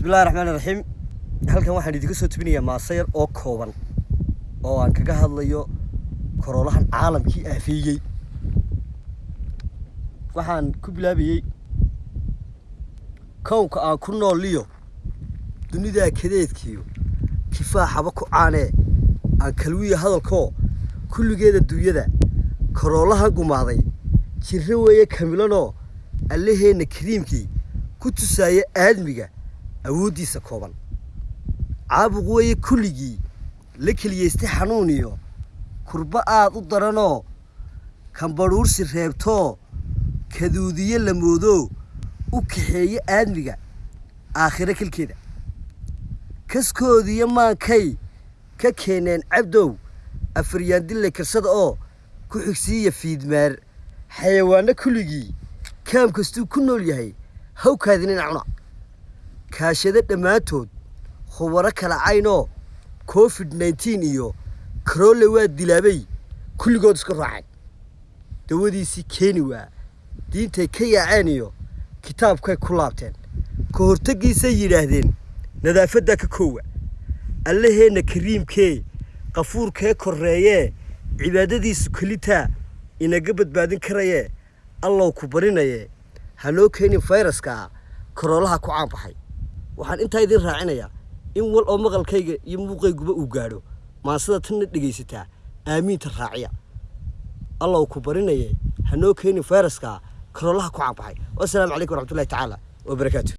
bismillahi raxmaani raxiim halkan waxaan idinka soo tubinayaa maasayar oo kooban oo aan kaga hadlayo koroolahan caalamkii aafeeyey. Waxaan ku bilaabayey kownka aan ku nooliyo dunidaa kadeedkiyo kifaaxaba ku caanee aan kalwiya hadalkoo kulligeeda dunyada koroolahan gumaaday jirro weeye kamilanoo allaheenna kariimkii ku tusaaya aadmiga awooddiisa kooban. Caabuq weeye kulligii la keliyaystay xanuun iyo kurba aad u daranoo kambadhuursi reebtoo kaduudiye la moodoo u kaxeeye aadmiga aakhiro kelkeeda. Kaskoodiyo maankay ka keeneen cabdow afaryaandille karsada oo ku xigsiiya fiidmaar. Xayawaanno kulligii kaam kastuu ku nool yahay. Hawkaadinina cuna kaashado dhammaantood khubaro kala caynoo covid nneteen iyo karoole waa dilaabay kulligood isku raacay. Dawadiisii keeni waa diintay ka yaaceen iyo kitaabkay ku laabteen. Ka hortaggiisay yidhaahdeen nadaafaddaa ka koowa. Allaheenna kariimkee qafuurkee korreeyee cibaadadiisu kelitaa inaga badbaadin karayee allow ku barinayee. Hanoo keenin fayraskaa karoolaha ku caanbaxay waxaan intaa idiin raacinayaa in wal oo maqalkayga iyo muuqayguba uu gaadho. Maansida tanna dhegaysataa aamiinta raaciya. Allow ku barinayee hanoo keenin fayraskaa karoolaha ku caanbaxay wasalaamu calaykum waraxmatullahi tacaala wabarakaatu